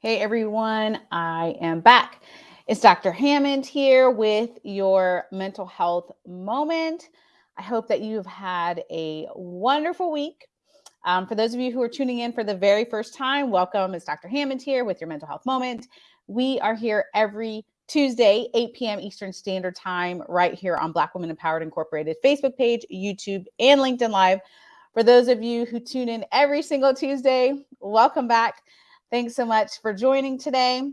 Hey everyone, I am back. It's Dr. Hammond here with your mental health moment. I hope that you've had a wonderful week. Um, for those of you who are tuning in for the very first time, welcome. It's Dr. Hammond here with your mental health moment. We are here every Tuesday, 8 p.m. Eastern Standard Time, right here on Black Women Empowered Incorporated Facebook page, YouTube, and LinkedIn Live. For those of you who tune in every single Tuesday, welcome back. Thanks so much for joining today.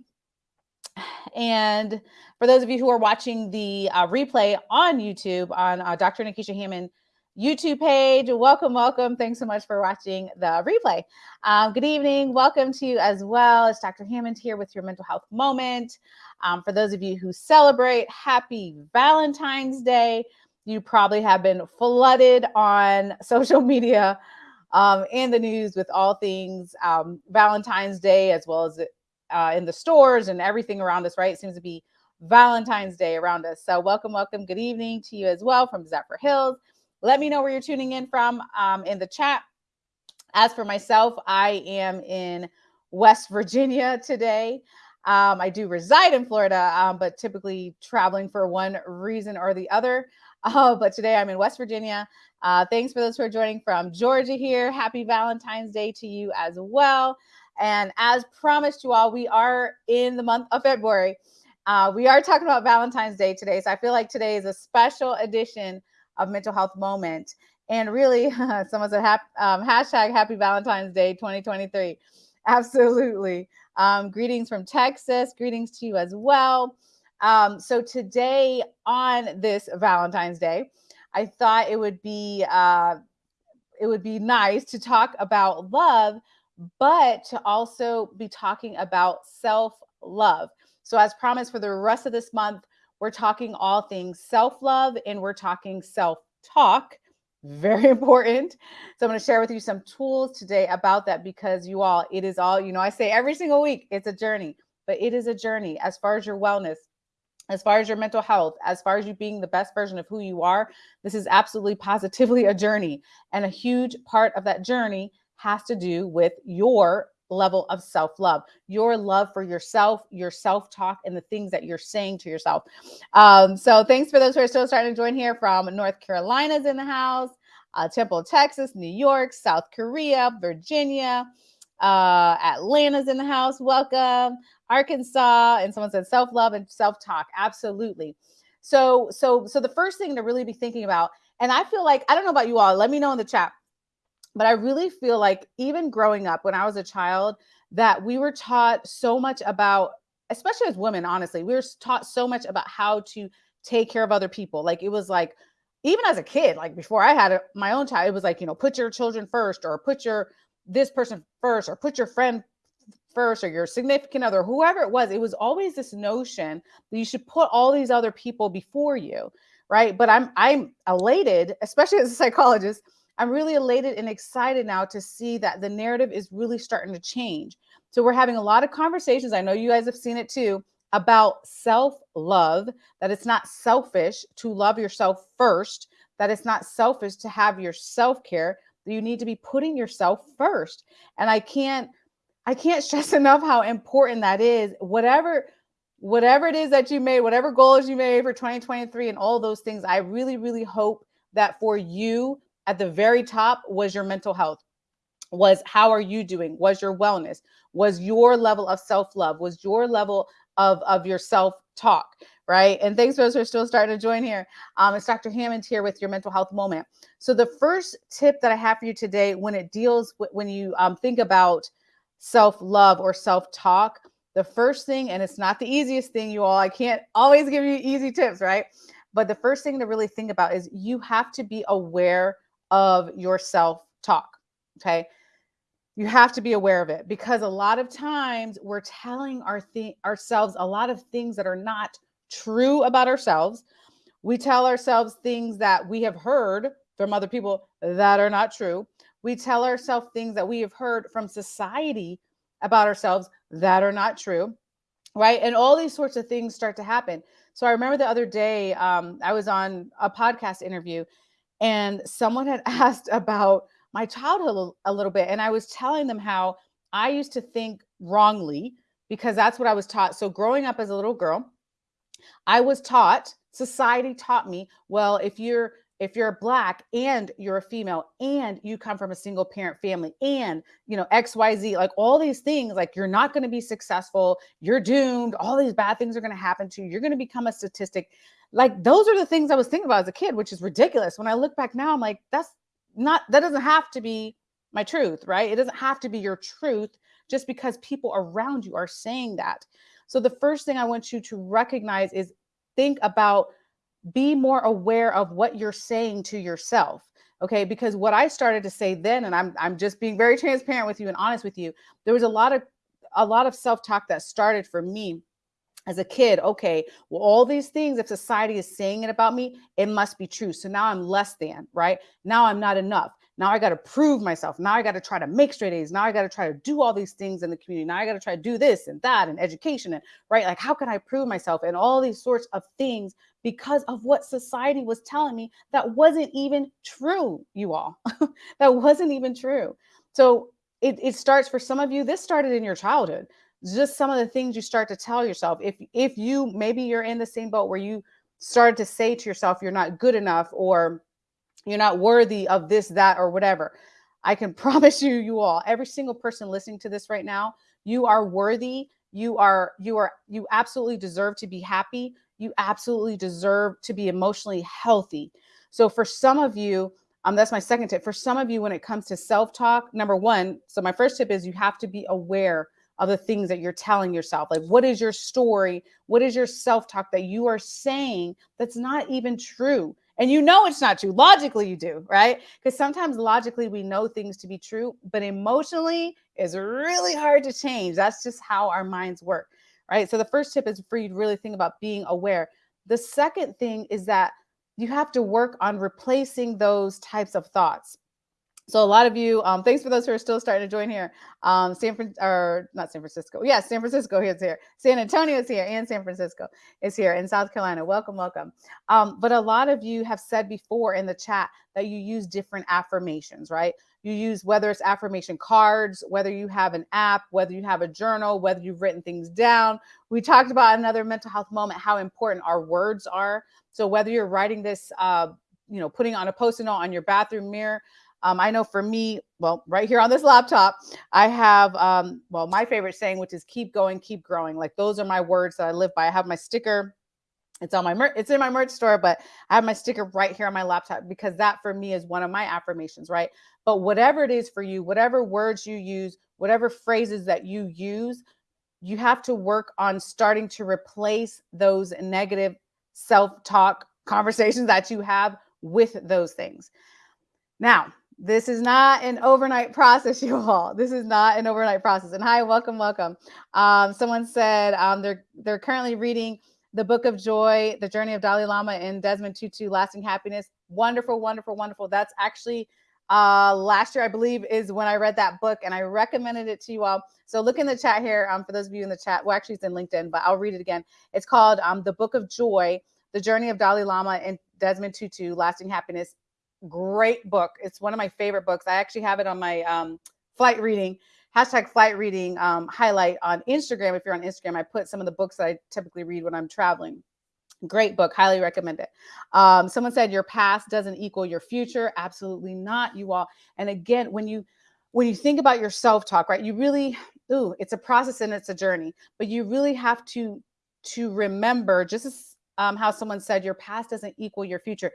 And for those of you who are watching the uh, replay on YouTube on uh, Dr. Nikisha Hammond YouTube page, welcome, welcome. Thanks so much for watching the replay. Um, good evening. Welcome to you as well. It's Dr. Hammond here with your mental health moment. Um, for those of you who celebrate, happy Valentine's Day. You probably have been flooded on social media um, and the news with all things um, Valentine's Day, as well as uh, in the stores and everything around us, right? It seems to be Valentine's Day around us. So, welcome, welcome. Good evening to you as well from Zephyrhills. Let me know where you're tuning in from um, in the chat. As for myself, I am in West Virginia today. Um, I do reside in Florida, um, but typically traveling for one reason or the other. Uh, but today I'm in West Virginia. Uh, thanks for those who are joining from Georgia here. Happy Valentine's Day to you as well. And as promised you all, we are in the month of February. Uh, we are talking about Valentine's Day today. So I feel like today is a special edition of Mental Health Moment. And really, someone said um, hashtag Happy Valentine's Day 2023. Absolutely. Um, greetings from Texas. Greetings to you as well. Um, so today on this Valentine's Day, I thought it would be uh, it would be nice to talk about love, but to also be talking about self love. So, as promised, for the rest of this month, we're talking all things self love and we're talking self talk. Very important. So, I'm going to share with you some tools today about that because you all, it is all, you know, I say every single week, it's a journey, but it is a journey as far as your wellness, as far as your mental health, as far as you being the best version of who you are, this is absolutely positively a journey. And a huge part of that journey has to do with your level of self love, your love for yourself, your self talk, and the things that you're saying to yourself. Um, so, thanks for those who are still starting to join here from North Carolina's in the house, uh, Temple, Texas, New York, South Korea, Virginia. Uh, Atlanta's in the house. Welcome. Arkansas, and someone said self-love and self-talk. Absolutely. So, so, so the first thing to really be thinking about, and I feel like I don't know about you all. Let me know in the chat. But I really feel like even growing up when I was a child, that we were taught so much about, especially as women, honestly, we were taught so much about how to take care of other people. Like it was like, even as a kid, like before I had a, my own child, it was like, you know, put your children first or put your this person first or put your friend first or your significant other, whoever it was, it was always this notion that you should put all these other people before you, right? But I'm I'm elated, especially as a psychologist, I'm really elated and excited now to see that the narrative is really starting to change. So we're having a lot of conversations. I know you guys have seen it too about self-love, that it's not selfish to love yourself first, that it's not selfish to have your self-care, that you need to be putting yourself first. And I can't I can't stress enough how important that is. Whatever whatever it is that you made, whatever goals you made for 2023 and all those things, I really really hope that for you at the very top was your mental health. Was how are you doing? Was your wellness? Was your level of self-love? Was your level of of your self-talk, right? And thanks for those who are still starting to join here. Um, it's Dr. Hammond here with your mental health moment. So the first tip that I have for you today, when it deals with, when you um, think about self love or self talk, the first thing, and it's not the easiest thing, you all, I can't always give you easy tips, right? But the first thing to really think about is you have to be aware of your self talk. Okay. You have to be aware of it because a lot of times we're telling our ourselves a lot of things that are not true about ourselves. We tell ourselves things that we have heard from other people that are not true. We tell ourselves things that we have heard from society about ourselves that are not true, right? And all these sorts of things start to happen. So I remember the other day, um, I was on a podcast interview, And someone had asked about my childhood a little bit. And I was telling them how I used to think wrongly because that's what I was taught. So growing up as a little girl, I was taught, society taught me, well, if you're if you're black and you're a female and you come from a single parent family and you know xyz like all these things like you're not going to be successful you're doomed all these bad things are going to happen to you you're going to become a statistic. Like those are the things i was thinking about as a kid which is ridiculous. When i look back now i'm like that's not that doesn't have to be my truth right? It doesn't have to be your truth just because people around you are saying that. So the first thing I want you to recognize is think about be more aware of what you're saying to yourself. Okay, because what I started to say then, and I'm I'm just being very transparent with you and honest with you, there was a lot of a lot of self-talk that started for me as a kid, okay, well, all these things, if society is saying it about me, it must be true. So now I'm less than, right? Now I'm not enough. Now I got to prove myself. Now I got to try to make straight A's. Now I got to try to do all these things in the community. Now I got to try to do this and that and education and right. Like, how can I prove myself and all these sorts of things because of what society was telling me that wasn't even true, you all. that wasn't even true. So it, it starts for some of you, this started in your childhood. Just some of the things you start to tell yourself. If if you maybe you're in the same boat where you started to say to yourself, you're not good enough or you're not worthy of this, that, or whatever. I can promise you, you all, every single person listening to this right now, you are worthy. You are, you are, you absolutely deserve to be happy. You absolutely deserve to be emotionally healthy. So for some of you, um, that's my second tip. For some of you, when it comes to self-talk, number one, so my first tip is you have to be aware of the things that you're telling yourself. Like, what is your story? What is your self-talk that you are saying that's not even true? And you know it's not true. Logically, you do, right? Because sometimes logically we know things to be true, but emotionally is really hard to change. That's just how our minds work, right? So the first tip is for you to really think about being aware. The second thing is that you have to work on replacing those types of thoughts. So a lot of you, um, thanks for those who are still starting to join here. Um, San Fran or not San Francisco. Yes, San Francisco is here. San Antonio is here and San Francisco is here in South Carolina. Welcome, welcome. Um, but a lot of you have said before in the chat that you use different affirmations, right? You use whether it's affirmation cards, whether you have an app, whether you have a journal, whether you've written things down. We talked about another mental health moment, how important our words are. So whether you're writing this, uh, you know, putting on a post-it note on your bathroom mirror, um, I know for me, well, right here on this laptop, I have, um, well, my favorite saying, which is keep going, keep growing. Like those are my words that I live by. I have my sticker. It's on my merch, it's in my merch store, but I have my sticker right here on my laptop because that for me is one of my affirmations, right? But whatever it is for you, whatever words you use, whatever phrases that you use, you have to work on starting to replace those negative self-talk conversations that you have with those things. Now, this is not an overnight process, you all. This is not an overnight process. And hi, welcome, welcome. Um, someone said um, they're they're currently reading the Book of Joy, The Journey of Dalai Lama, and Desmond Tutu, Lasting Happiness. Wonderful, wonderful, wonderful. That's actually uh, last year, I believe, is when I read that book, and I recommended it to you all. So look in the chat here. Um, for those of you in the chat, well, actually, it's in LinkedIn, but I'll read it again. It's called um, The Book of Joy, The Journey of Dalai Lama and Desmond Tutu, Lasting Happiness great book. It's one of my favorite books. I actually have it on my um, flight reading hashtag flight reading um, highlight on Instagram. If you're on Instagram, I put some of the books that I typically read when I'm traveling. Great book, highly recommend it. Um, someone said your past doesn't equal your future. Absolutely not, you all. And again, when you when you think about your self-talk, right, you really, ooh, it's a process and it's a journey, but you really have to to remember, just as um, how someone said, your past doesn't equal your future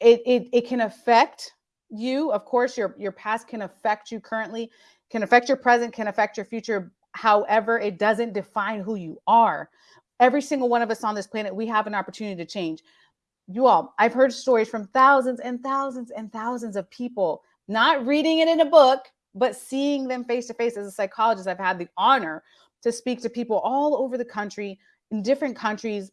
it, it, it can affect you. Of course, your, your past can affect you currently, can affect your present, can affect your future. However, it doesn't define who you are. Every single one of us on this planet, we have an opportunity to change. You all, I've heard stories from thousands and thousands and thousands of people, not reading it in a book, but seeing them face to face as a psychologist. I've had the honor to speak to people all over the country, in different countries,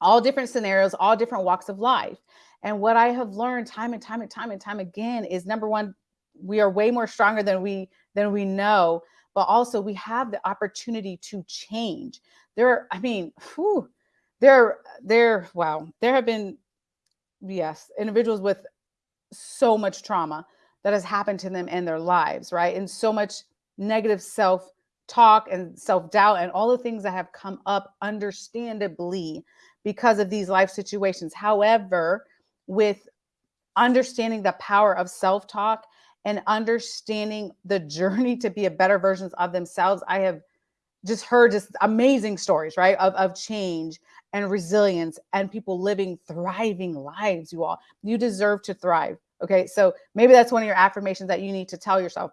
all different scenarios, all different walks of life. And what I have learned time and time and time and time again is number one, we are way more stronger than we than we know, but also we have the opportunity to change. There, I mean, whew, there, there, wow, there have been, yes, individuals with so much trauma that has happened to them in their lives, right? And so much negative self talk and self doubt and all the things that have come up, understandably, because of these life situations. However, with understanding the power of self talk and understanding the journey to be a better versions of themselves, I have just heard just amazing stories, right? Of, of change and resilience and people living thriving lives, you all. You deserve to thrive. Okay. So maybe that's one of your affirmations that you need to tell yourself.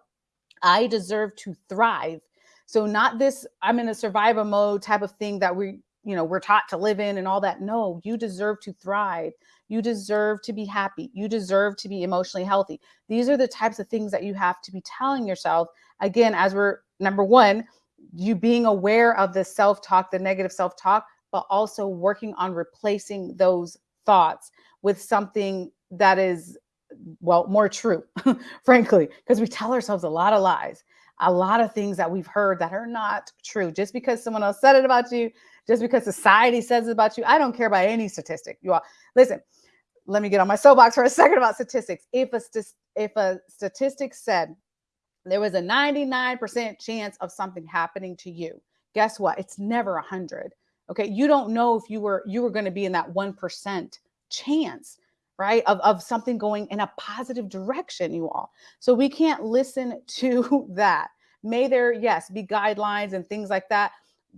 I deserve to thrive. So not this, I'm in a survival mode type of thing that we, you know, we're taught to live in and all that. No, you deserve to thrive. You deserve to be happy. You deserve to be emotionally healthy. These are the types of things that you have to be telling yourself. Again, as we're number one, you being aware of the self talk, the negative self talk, but also working on replacing those thoughts with something that is, well, more true, frankly, because we tell ourselves a lot of lies, a lot of things that we've heard that are not true. Just because someone else said it about you, just because society says it about you, I don't care about any statistic. You all listen. Let me get on my soapbox for a second about statistics. If a if a statistic said there was a 99% chance of something happening to you. Guess what? It's never a 100. Okay? You don't know if you were you were going to be in that 1% chance, right? Of of something going in a positive direction, you all. So we can't listen to that. May there yes, be guidelines and things like that.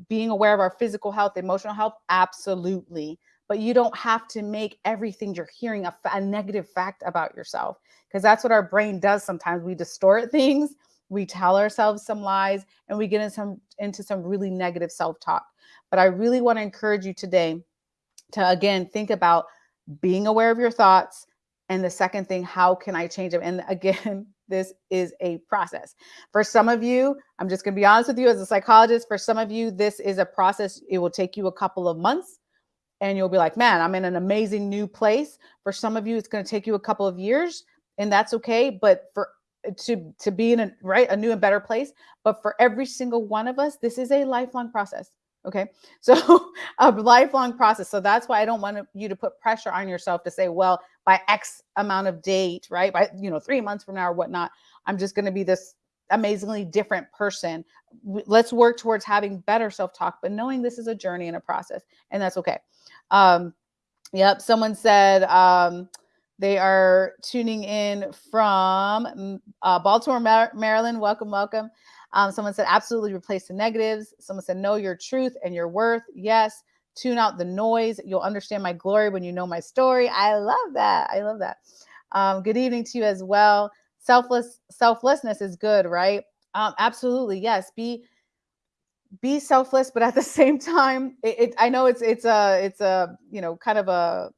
Being aware of our physical health, emotional health, absolutely but you don't have to make everything you're hearing a, a negative fact about yourself because that's what our brain does sometimes we distort things we tell ourselves some lies and we get into some into some really negative self-talk but i really want to encourage you today to again think about being aware of your thoughts and the second thing how can i change them and again this is a process for some of you i'm just going to be honest with you as a psychologist for some of you this is a process it will take you a couple of months and you'll be like, man, I'm in an amazing new place. For some of you, it's going to take you a couple of years, and that's okay. But for to to be in a right a new and better place, but for every single one of us, this is a lifelong process. Okay, so a lifelong process. So that's why I don't want you to put pressure on yourself to say, well, by X amount of date, right? By you know three months from now or whatnot, I'm just going to be this amazingly different person. Let's work towards having better self talk, but knowing this is a journey and a process, and that's okay. Um, yep. Someone said um, they are tuning in from mm, uh, Baltimore, Maryland. Welcome, welcome. Um, someone said absolutely replace the negatives. Someone said know your truth and your worth. Yes. Tune out the noise. You'll understand my glory when you know my story. I love that. I love that. Um, good evening to you as well. Selfless selflessness is good, right? Um, absolutely. Yes. Be be selfless but at the same time it, it, i know it's it's a it's a you know kind of a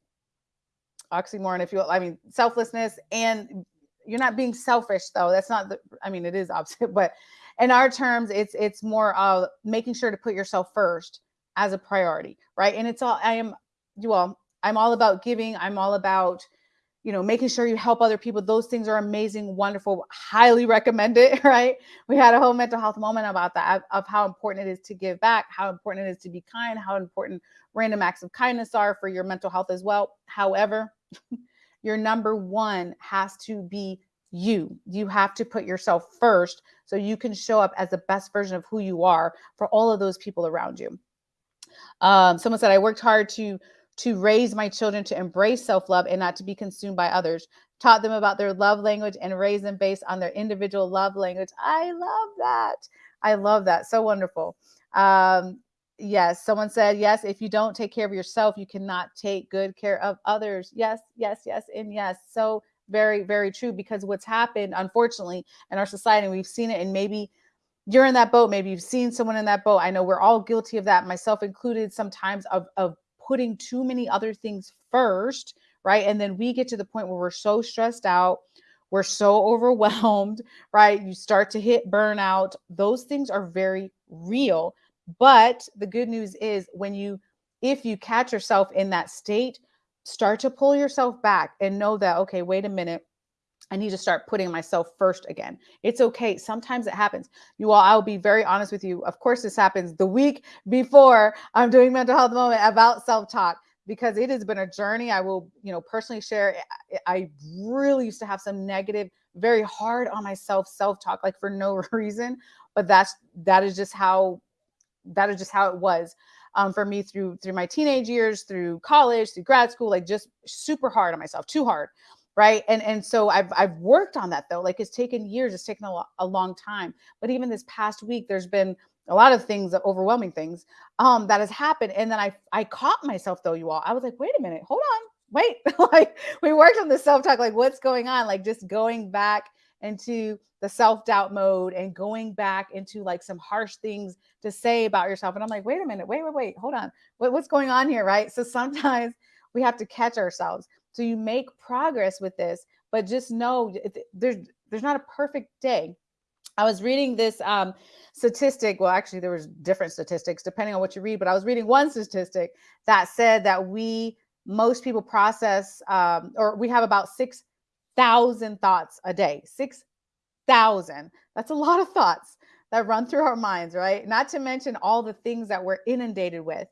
oxymoron if you will i mean selflessness and you're not being selfish though that's not the i mean it is opposite but in our terms it's it's more of making sure to put yourself first as a priority right and it's all i am you all i'm all about giving i'm all about you know, making sure you help other people. Those things are amazing, wonderful, highly recommend it, right? We had a whole mental health moment about that of how important it is to give back, how important it is to be kind, how important random acts of kindness are for your mental health as well. However, your number one has to be you. You have to put yourself first so you can show up as the best version of who you are for all of those people around you. Um, someone said, I worked hard to to raise my children to embrace self love and not to be consumed by others. Taught them about their love language and raised them based on their individual love language. I love that. I love that. So wonderful. Um, yes, someone said, yes, if you don't take care of yourself, you cannot take good care of others. Yes, yes, yes, and yes. So very, very true because what's happened, unfortunately, in our society, we've seen it, and maybe you're in that boat maybe you've seen someone in that boat i know we're all guilty of that myself included sometimes of, of putting too many other things first, right? And then we get to the point where we're so stressed out, we're so overwhelmed, right? You start to hit burnout. Those things are very real. But the good news is when you, if you catch yourself in that state, start to pull yourself back and know that, okay, wait a minute. I need to start putting myself first again. It's okay. Sometimes it happens. You all, I'll be very honest with you. Of course, this happens the week before I'm doing mental health moment about self talk. because it has been a journey. I will, you know, personally share. I really used to have some negative, very hard on myself self-talk, like for no reason. But that's that is just how that is just how it was um, for me through through my teenage years, through college, through grad school, like just super hard on myself, too hard, right? And and so I've I've worked on that though. Like it's taken years, it's taken a, lo- a long time. But even this past week, there's been a lot of things, overwhelming things um, that has happened. And then I I caught myself though, you all. I was like, wait a minute, hold on, wait. like we worked on the self talk, like what's going on? Like just going back into the self doubt mode and going back into like some harsh things to say about yourself. And I'm like, wait a minute, wait, wait, wait, hold on. What, what's going on here? Right. So sometimes we have to catch ourselves. So you make progress with this, but just know there's there's not a perfect day. I was reading this um, statistic. Well, actually, there was different statistics depending on what you read, but I was reading one statistic that said that we most people process um, or we have about six thousand thoughts a day. Six thousand. That's a lot of thoughts that run through our minds, right? Not to mention all the things that we're inundated with.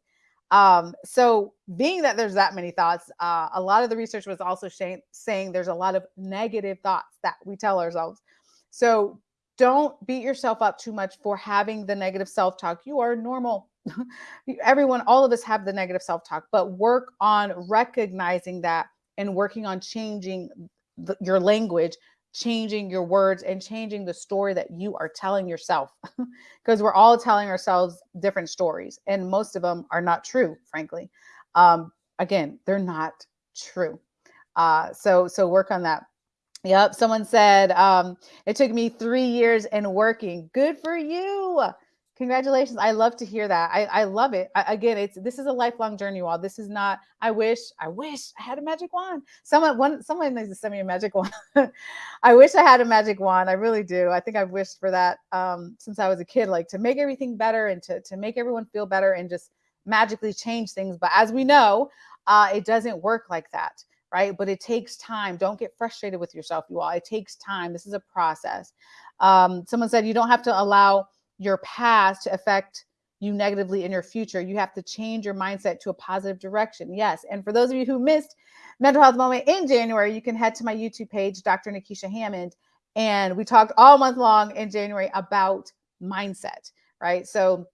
Um, so, being that there's that many thoughts, uh, a lot of the research was also saying there's a lot of negative thoughts that we tell ourselves. So, don't beat yourself up too much for having the negative self talk. You are normal. Everyone, all of us have the negative self talk, but work on recognizing that and working on changing the, your language changing your words and changing the story that you are telling yourself. Because we're all telling ourselves different stories and most of them are not true frankly. Um, again they're not true. Uh, so so work on that. Yep someone said um, it took me three years and working. Good for you Congratulations. I love to hear that. I, I love it. I, again, it's this is a lifelong journey, all. This is not, I wish, I wish I had a magic wand. Someone one someone needs to send me a magic wand. I wish I had a magic wand. I really do. I think I've wished for that um, since I was a kid, like to make everything better and to, to make everyone feel better and just magically change things. But as we know, uh, it doesn't work like that right? But it takes time. Don't get frustrated with yourself, you all. It takes time. This is a process. Um, someone said you don't have to allow your past to affect you negatively in your future. You have to change your mindset to a positive direction. Yes. And for those of you who missed Mental Health Moment in January, you can head to my YouTube page, Dr. Nikisha Hammond. And we talked all month long in January about mindset, right? So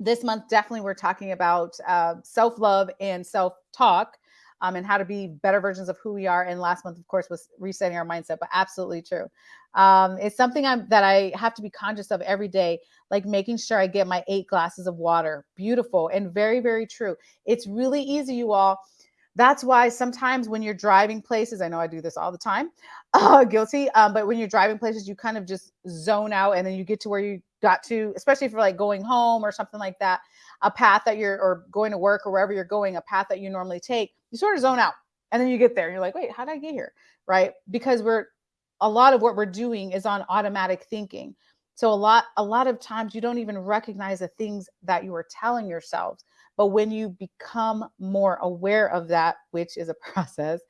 this month, definitely, we're talking about uh, self love and self talk um, and how to be better versions of who we are. And last month, of course, was resetting our mindset, but absolutely true. Um, it's something I'm, that I have to be conscious of every day, like making sure I get my eight glasses of water. Beautiful and very, very true. It's really easy, you all. That's why sometimes when you're driving places, I know I do this all the time, uh, guilty. Um, but when you're driving places, you kind of just zone out and then you get to where you got to, especially for like going home or something like that, a path that you're, or going to work or wherever you're going, a path that you normally take you sort of zone out and then you get there and you're like wait how did i get here? Right? Because we're a lot of what we're doing is on automatic thinking. So a lot a lot of times you don't even recognize the things that you are telling yourselves but when you become more aware of that which is a process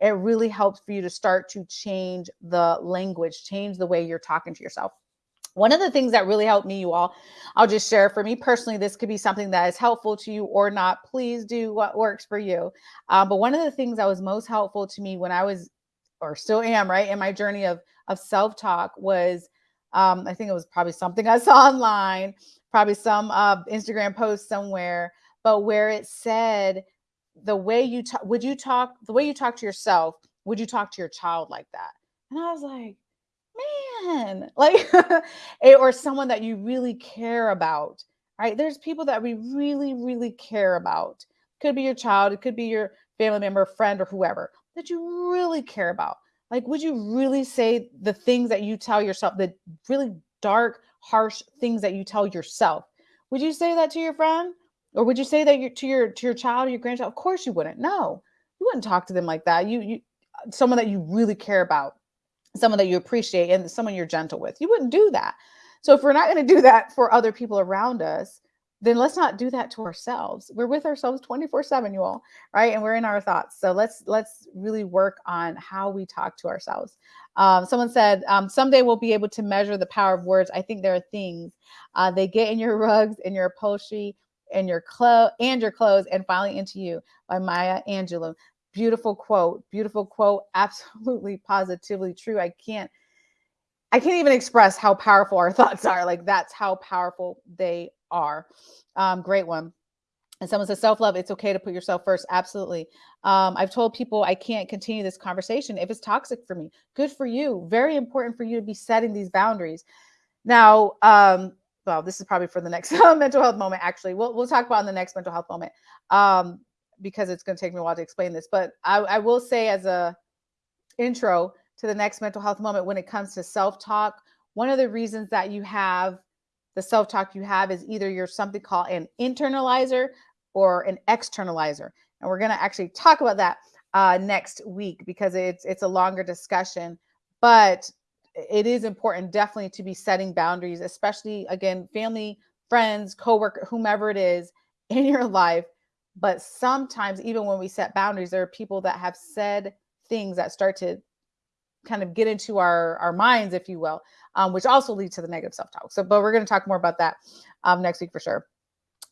it really helps for you to start to change the language change the way you're talking to yourself one of the things that really helped me, you all, I'll just share for me personally, this could be something that is helpful to you or not. Please do what works for you. Um, but one of the things that was most helpful to me when I was, or still am, right, in my journey of, of self talk was um, I think it was probably something I saw online, probably some uh, Instagram post somewhere, but where it said, the way you talk, would you talk, the way you talk to yourself, would you talk to your child like that? And I was like, man, like, or someone that you really care about, right? There's people that we really, really care about. Could be your child, it could be your family member, friend, or whoever that you really care about. Like, would you really say the things that you tell yourself, the really dark, harsh things that you tell yourself? Would you say that to your friend? Or would you say that to your to your child or your grandchild? Of course you wouldn't. No, you wouldn't talk to them like that. You you someone that you really care about someone that you appreciate and someone you're gentle with. You wouldn't do that. So if we're not going to do that for other people around us, then let's not do that to ourselves. We're with ourselves 24/7, you all, right? And we're in our thoughts. So let's let's really work on how we talk to ourselves. Um, someone said um, someday we'll be able to measure the power of words. I think there are things uh, they get in your rugs, in your upholstery, and your clothes and your clothes and finally into you by Maya Angelou. Beautiful quote, beautiful quote, absolutely positively true. I can't I can't even express how powerful our thoughts are. Like that's how powerful they are. Um, great one. And someone says self love, it's okay to put yourself first. Absolutely. Um, I've told people I can't continue this conversation if it's toxic for me. Good for you. Very important for you to be setting these boundaries. Now, um, well, this is probably for the next mental health moment. Actually, we'll we'll talk about in the next mental health moment um, because it's going to take me a while to explain this. But I, I will say as a intro to the next mental health moment when it comes to self talk, one of the reasons that you have the self talk you have is either you're something called an internalizer or an externalizer. And we're going to actually talk about that uh, next week because it's it's a longer discussion. But it is important definitely to be setting boundaries, especially again, family, friends, coworker, whomever it is in your life. But sometimes, even when we set boundaries, there are people that have said things that start to kind of get into our our minds, if you will, um, which also leads to the negative self talk. So, but we're going to talk more about that um, next week for sure.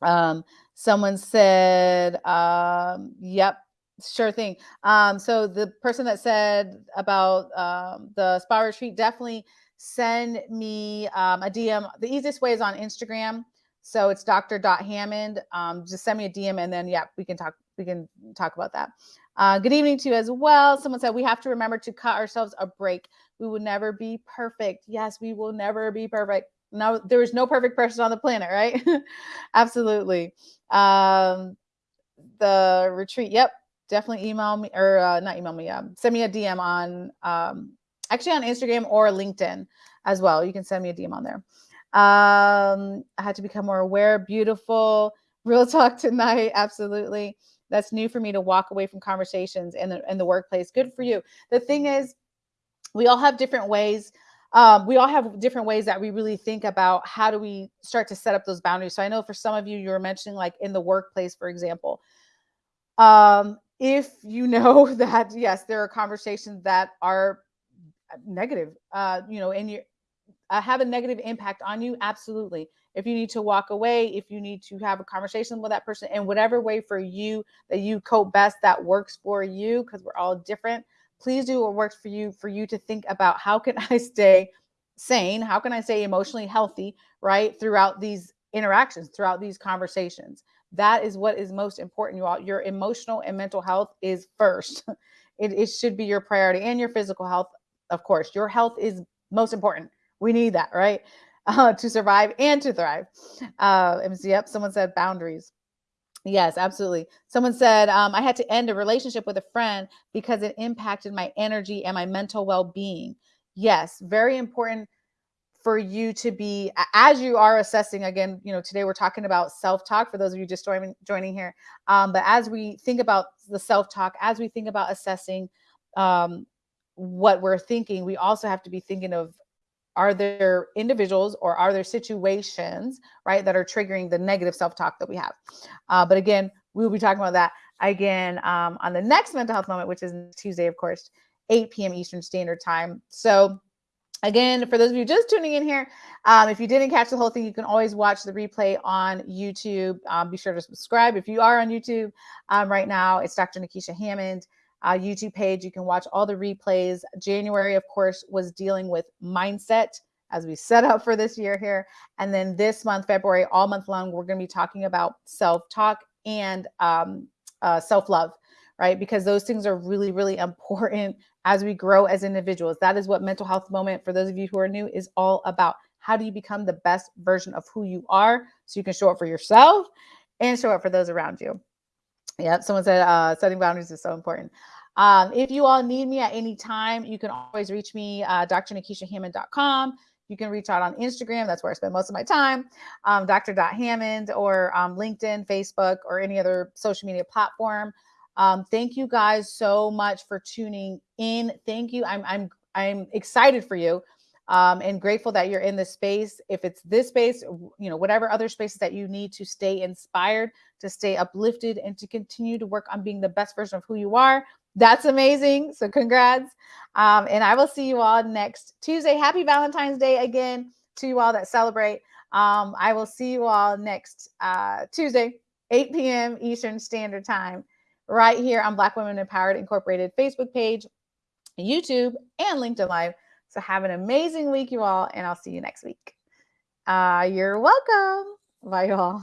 Um, someone said, um, "Yep, sure thing." Um, so the person that said about um, the spa retreat definitely send me um, a DM. The easiest way is on Instagram. So it's Dr. Dot Hammond. Um, just send me a DM and then yeah, we can talk. We can talk about that. Uh, good evening to you as well. Someone said we have to remember to cut ourselves a break. We will never be perfect. Yes, we will never be perfect. No, there is no perfect person on the planet, right? Absolutely. Um, the retreat. Yep, definitely email me or uh, not email me. Um, send me a DM on um, actually on Instagram or LinkedIn as well. You can send me a DM on there. Um, I had to become more aware. Beautiful. Real talk tonight. Absolutely that's new for me to walk away from conversations in the in the workplace. Good for you. The thing is, we all have different ways. Um, we all have different ways that we really think about how do we start to set up those boundaries. So I know for some of you, you were mentioning like in the workplace, for example. Um, if you know that yes, there are conversations that are negative, uh, you know, in you uh, have a negative impact on you, absolutely if you need to walk away, if you need to have a conversation with that person in whatever way for you that you cope best that works for you, because we're all different, please do what works for you for you to think about how can I stay sane? How can I stay emotionally healthy, right? Throughout these interactions, throughout these conversations. That is what is most important. You all, your emotional and mental health is first. it, it should be your priority and your physical health, of course. Your health is most important. We need that, right? uh, to survive and to thrive. Uh, yep, someone said boundaries. Yes, absolutely. Someone said um, I had to end a relationship with a friend because it impacted my energy and my mental well being. Yes, very important for you to be as you are assessing again you know today we're talking about self-talk for those of you just joining joining here um, but as we think about the self-talk as we think about assessing um, what we're thinking we also have to be thinking of are there individuals or are there situations right that are triggering the negative self-talk that we have? Uh, but again we will be talking about that again um, on the next mental health moment which is tuesday of course 8 p.m eastern standard time. So again for those of you just tuning in here um, if you didn't catch the whole thing you can always watch the replay on youtube. Um, be sure to subscribe if you are on youtube um, right now. It's dr nikisha hammond uh, YouTube page. You can watch all the replays. January, of course, was dealing with mindset as we set up for this year here. And then this month, February, all month long, we're going to be talking about self talk and um, uh, self love, right? Because those things are really, really important as we grow as individuals. That is what mental health moment, for those of you who are new, is all about. How do you become the best version of who you are so you can show up for yourself and show up for those around you? Yeah, someone said uh, setting boundaries is so important. Um, if you all need me at any time, you can always reach me, uh, drnikishahammond.com. You can reach out on Instagram. That's where I spend most of my time. Um, Dr. or um, LinkedIn, Facebook, or any other social media platform. Um, thank you guys so much for tuning in. Thank you. I'm I'm I'm excited for you um, and grateful that you're in this space. If it's this space, you know, whatever other spaces that you need to stay inspired, to stay uplifted, and to continue to work on being the best version of who you are. That's amazing. So, congrats. Um, and I will see you all next Tuesday. Happy Valentine's Day again to you all that celebrate. Um, I will see you all next uh, Tuesday, 8 p.m. Eastern Standard Time, right here on Black Women Empowered Incorporated Facebook page, YouTube, and LinkedIn Live. So have an amazing week, you all, and I'll see you next week. Uh, you're welcome. Bye, y'all.